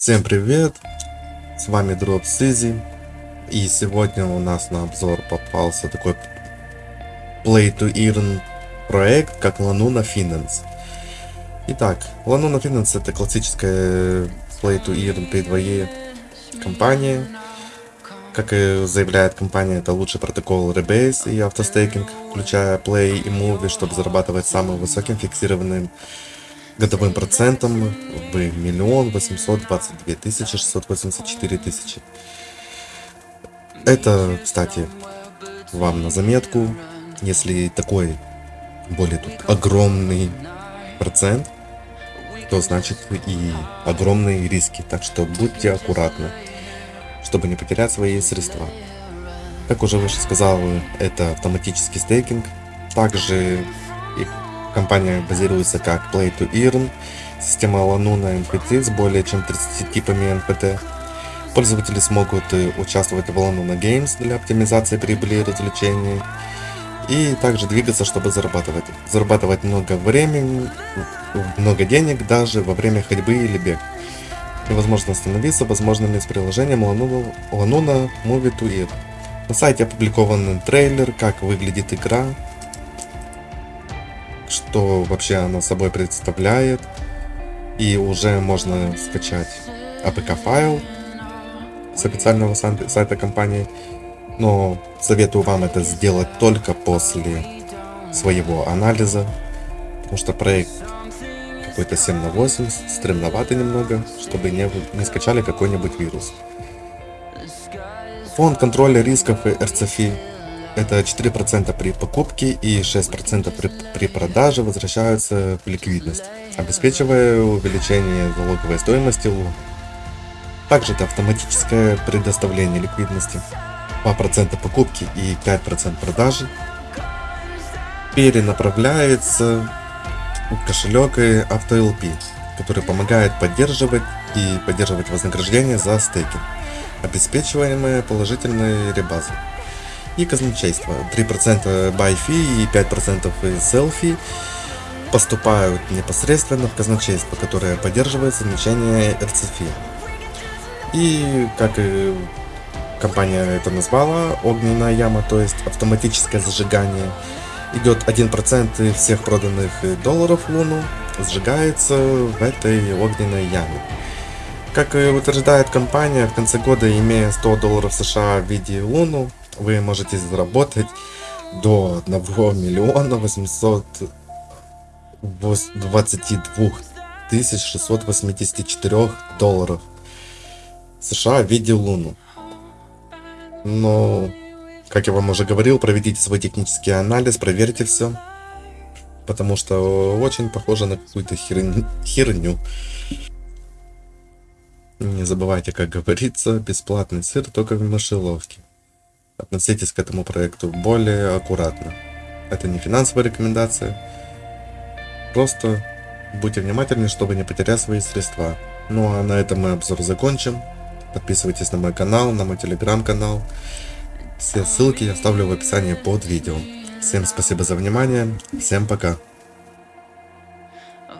Всем привет! С вами Дроп Сизи. И сегодня у нас на обзор попался такой Play to Earn проект, как Lanuna Finance. Итак, Lanuna Finance это классическая Play to Earn P2E компания. Как и заявляет компания, это лучший протокол Rebase и автостейкинг, включая Play и Movie, чтобы зарабатывать самым высоким фиксированным годовым процентом в миллион восемьсот двадцать две тысячи шестьсот восемьдесят четыре тысячи. Это, кстати, вам на заметку, если такой более тут огромный процент, то значит и огромные риски. Так что будьте аккуратны, чтобы не потерять свои средства. Как уже выше сказал, это автоматический стейкинг. Также Компания базируется как Play to Earn, система Lanuna NPT с более чем 30 типами NPT. Пользователи смогут э, участвовать в Lanuna Games для оптимизации прибыли и развлечений. И также двигаться, чтобы зарабатывать. Зарабатывать много времени, много денег даже во время ходьбы или бег. Невозможно остановиться возможными с приложением Lanuna, Lanuna Movie to Earn. На сайте опубликован трейлер, как выглядит игра, что вообще она собой представляет. И уже можно скачать APK файл с официального сайта компании. Но советую вам это сделать только после своего анализа. Потому что проект какой-то 7 на 8, стремноватый немного, чтобы не, не скачали какой-нибудь вирус. Фонд контроля рисков и RCFI это 4% при покупке и 6% при, при продаже возвращаются в ликвидность, обеспечивая увеличение залоговой стоимости. Также это автоматическое предоставление ликвидности, 2% покупки и 5% продажи перенаправляется в кошелек AutoLP, который помогает поддерживать и поддерживать вознаграждение за стейкинг, обеспечиваемые положительной ребазой и казначейство. 3% buy fee и 5% sell fee поступают непосредственно в казначейство, которое поддерживает значение RCFI. И как и компания это назвала, огненная яма, то есть автоматическое зажигание, идет 1% всех проданных долларов в Луну, сжигается в этой огненной яме. Как утверждает компания, в конце года, имея 100 долларов США в виде Луну, вы можете заработать до 1 миллиона 822 тысяч 684 долларов США в виде Луну. Но, как я вам уже говорил, проведите свой технический анализ, проверьте все. Потому что очень похоже на какую-то херню. Не забывайте, как говорится, бесплатный сыр только в мышеловке. Относитесь к этому проекту более аккуратно. Это не финансовая рекомендация. Просто будьте внимательны, чтобы не потерять свои средства. Ну а на этом мы обзор закончим. Подписывайтесь на мой канал, на мой телеграм-канал. Все ссылки я оставлю в описании под видео. Всем спасибо за внимание. Всем пока.